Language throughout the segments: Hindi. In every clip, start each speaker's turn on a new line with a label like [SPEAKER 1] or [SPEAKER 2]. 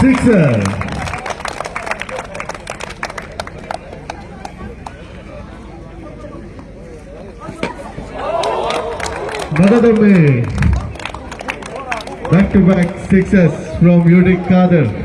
[SPEAKER 1] Sixer. Madadame. Back to back sixes from Yudik Kader.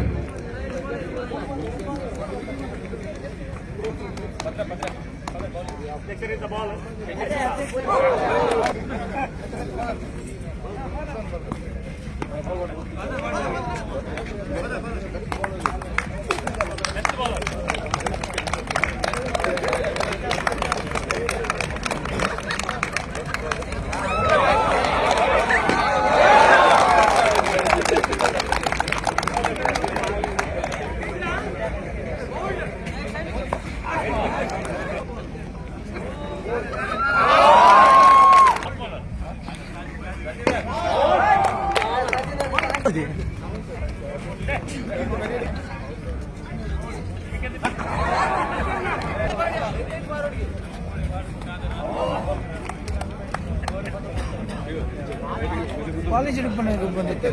[SPEAKER 2] College ಹಿಡ್ಕೊಂಡು ಇದು ಬಂದಿತ್ತು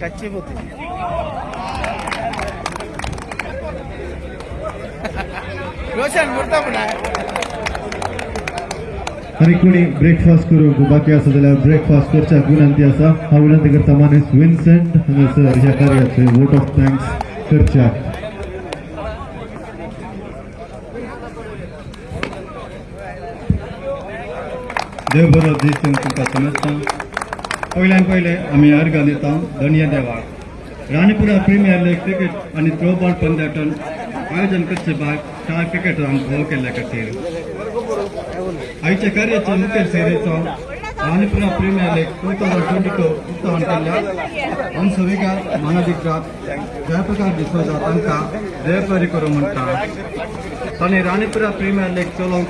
[SPEAKER 2] ಕಚ್ಚಿ ಬರ್ತೀನಿ ರೋಷನ್ ಬಿಡ್ತಾ ಬಿಡ
[SPEAKER 1] आणि ब्रेकफास्ट करूंक बाकी आसा जाल्यार ब्रेकफास्ट करच्याक विनंती आसा हांव विनंती करता मानेस विन्सेंट हांगासर ह्या कार्याचे वोट ऑफ़ थँक्स करच्याक
[SPEAKER 3] देव बरो दीस तुमकां समजता पयल्यान पयले आमी अर्घ दिता. धन्य देवाक राणीपुरा प्रिमियर लीग क्रिकेट आनी थ्रोबॉल पंद्याटन आयोजन करचे भाग चार क्रिकेटरांक भोव केल्ल्या खातीर. आयच्या कार्याचे मुखेल सेवेचो Ranipura premier league two thousand twenty two उक्तावण केल्ल्या अंशविकार मानाधिकारात जयप्रकाश डिसोजा तांकां देव बरी करूं म्हणटा ताणें राणीपुरा प्रिमियर लीग चलोवंक